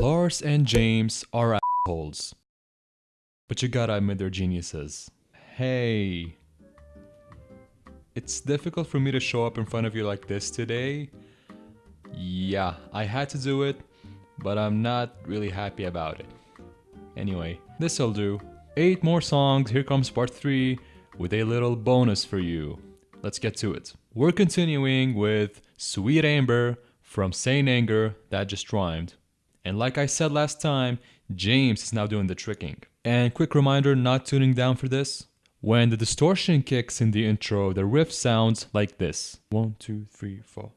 Lars and James are assholes. But you gotta admit they're geniuses. Hey. It's difficult for me to show up in front of you like this today. Yeah, I had to do it, but I'm not really happy about it. Anyway, this'll do. 8 more songs, here comes part 3 with a little bonus for you. Let's get to it. We're continuing with Sweet Amber from Saint Anger, that just rhymed. And like I said last time, James is now doing the tricking. And quick reminder not tuning down for this. When the distortion kicks in the intro, the riff sounds like this. One, two, three, four.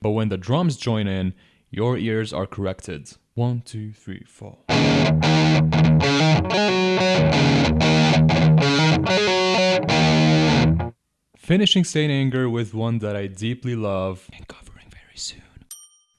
But when the drums join in, your ears are corrected. One, two, three, four. Finishing Saint Anger with one that I deeply love and covering very soon.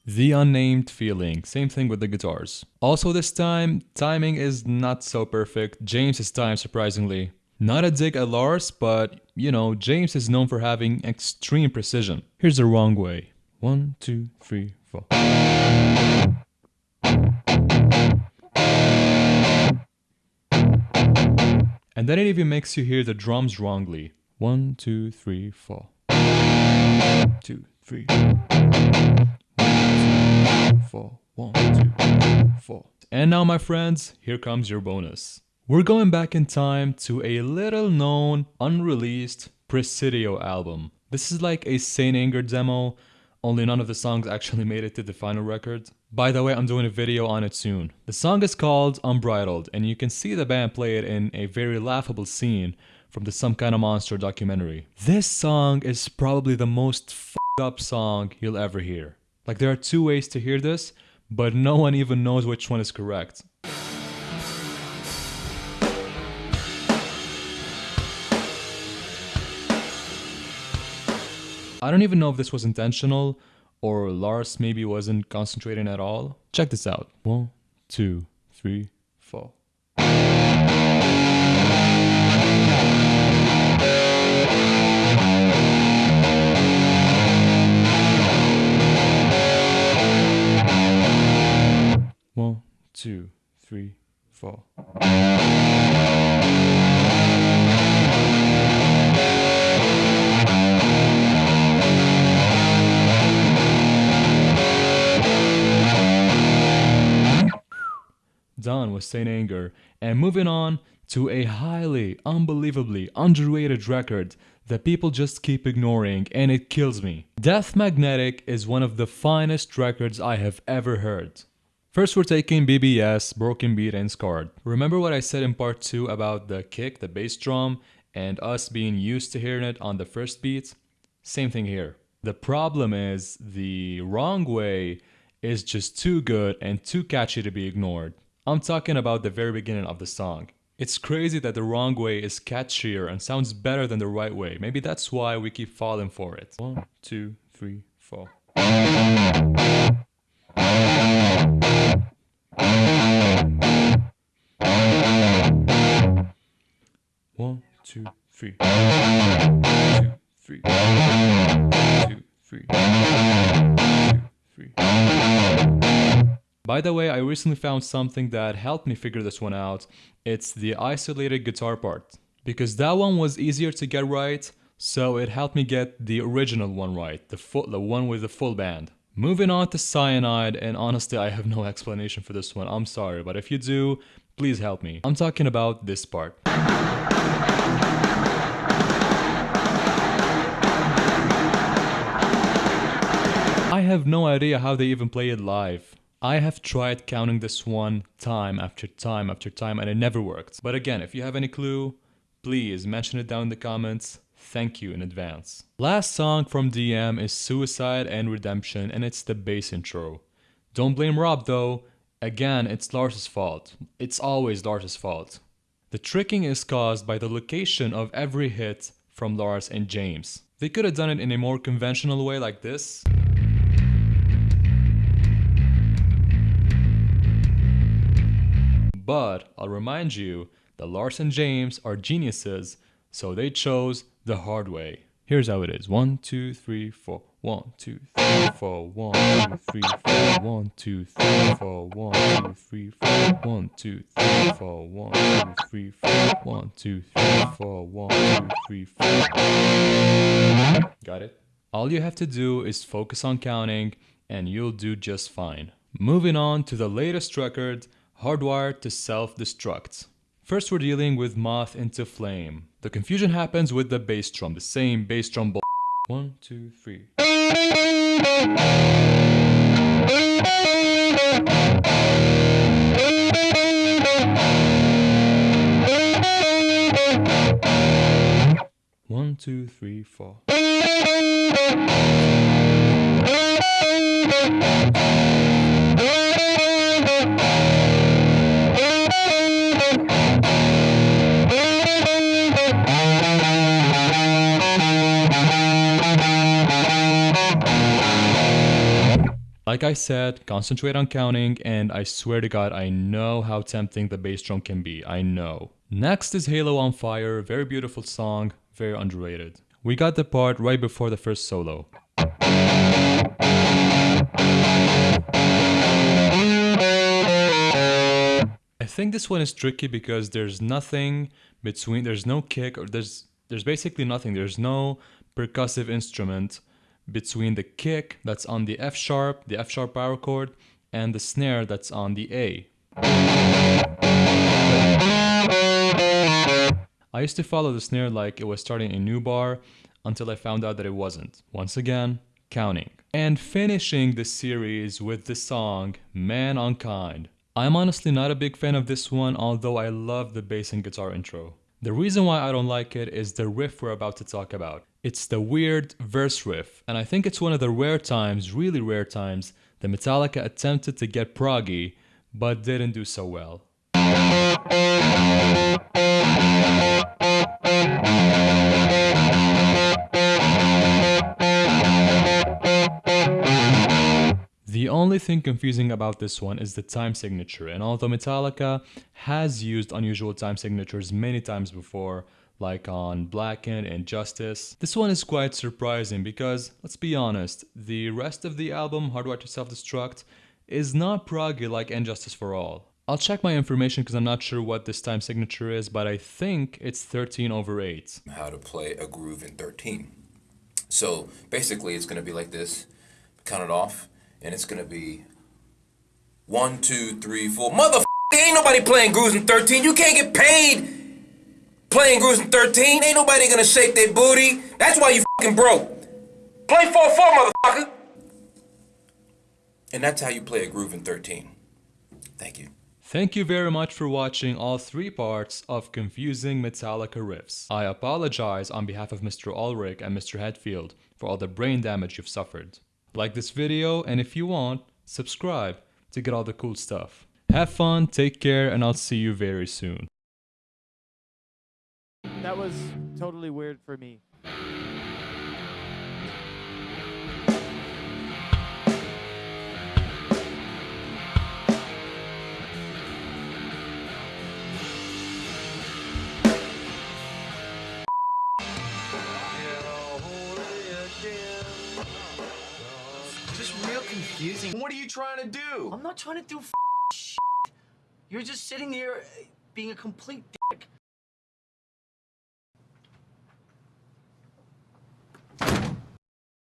The Unnamed Feeling, same thing with the guitars. Also this time, timing is not so perfect, James is timed surprisingly. Not a dig at Lars, but you know, James is known for having extreme precision. Here's the wrong way. One, two, three, four. And then it even makes you hear the drums wrongly. One, two, three, four. Two, three. One, two, four. One, two, four. And now, my friends, here comes your bonus. We're going back in time to a little known, unreleased Presidio album. This is like a Saint Anger demo, only none of the songs actually made it to the final record. By the way, I'm doing a video on it soon. The song is called Unbridled, and you can see the band play it in a very laughable scene from the Some Kind of Monster documentary. This song is probably the most f***ed up song you'll ever hear. Like there are two ways to hear this, but no one even knows which one is correct. I don't even know if this was intentional or Lars maybe wasn't concentrating at all. Check this out. One, two, three, four. Two, three, four. Done with Saint Anger, and moving on to a highly, unbelievably underrated record that people just keep ignoring and it kills me. Death Magnetic is one of the finest records I have ever heard. First we're taking BBS, Broken Beat and Scarred. Remember what I said in part 2 about the kick, the bass drum, and us being used to hearing it on the first beat? Same thing here. The problem is the wrong way is just too good and too catchy to be ignored. I'm talking about the very beginning of the song. It's crazy that the wrong way is catchier and sounds better than the right way. Maybe that's why we keep falling for it. One, two, three, four. One, two, three. Two, three. Two, three. Two, three. By the way, I recently found something that helped me figure this one out. It's the isolated guitar part. Because that one was easier to get right, so it helped me get the original one right, the, full, the one with the full band. Moving on to Cyanide, and honestly I have no explanation for this one, I'm sorry, but if you do, please help me. I'm talking about this part. I have no idea how they even play it live. I have tried counting this one time after time after time and it never worked. But again, if you have any clue, please mention it down in the comments. Thank you in advance. Last song from DM is Suicide and Redemption and it's the bass intro. Don't blame Rob though. Again, it's Lars's fault. It's always Lars's fault. The tricking is caused by the location of every hit from Lars and James. They could have done it in a more conventional way like this. But I'll remind you that Lars and James are geniuses, so they chose the hard way. Here's how it is. One, two, three, four. One, two, three, four. One, two, three, four. One, two, three, four. One, two, three, four. One, two, three, four. One, two, three, four. Got it? All you have to do is focus on counting and you'll do just fine. Moving on to the latest record, Hardwired to Self-Destruct. First we're dealing with Moth into Flame. The confusion happens with the bass drum, the same bass drum bull. One, two, three. One, two, three, four. Like I said, concentrate on counting, and I swear to God, I know how tempting the bass drum can be. I know. Next is Halo on Fire, very beautiful song, very underrated. We got the part right before the first solo. I think this one is tricky because there's nothing between, there's no kick, or there's, there's basically nothing. There's no percussive instrument between the kick that's on the F sharp, the F sharp power chord, and the snare that's on the A. I used to follow the snare like it was starting a new bar until I found out that it wasn't. Once again, counting. And finishing the series with the song Man Unkind. I'm honestly not a big fan of this one, although I love the bass and guitar intro. The reason why I don't like it is the riff we're about to talk about. It's the weird verse riff, and I think it's one of the rare times, really rare times, that Metallica attempted to get proggy, but didn't do so well. The only thing confusing about this one is the time signature, and although Metallica has used unusual time signatures many times before, like on Blackened and Justice. This one is quite surprising because, let's be honest, the rest of the album, Hardwired to Self-Destruct, is not proggy like And Justice for All. I'll check my information because I'm not sure what this time signature is, but I think it's 13 over 8. How to play a groove in 13. So basically it's going to be like this, count it off, and it's going to be one, two, three, four. Mother ain't nobody playing grooves in 13. You can't get paid Playing in 13, ain't nobody gonna shake their booty. That's why you fucking broke. Play 4-4, motherfucker. And that's how you play a groove in 13. Thank you. Thank you very much for watching all three parts of Confusing Metallica Riffs. I apologize on behalf of Mr. Ulrich and Mr. Hetfield for all the brain damage you've suffered. Like this video, and if you want, subscribe to get all the cool stuff. Have fun, take care, and I'll see you very soon that was totally weird for me. Just real confusing. What are you trying to do? I'm not trying to do shit. You're just sitting here being a complete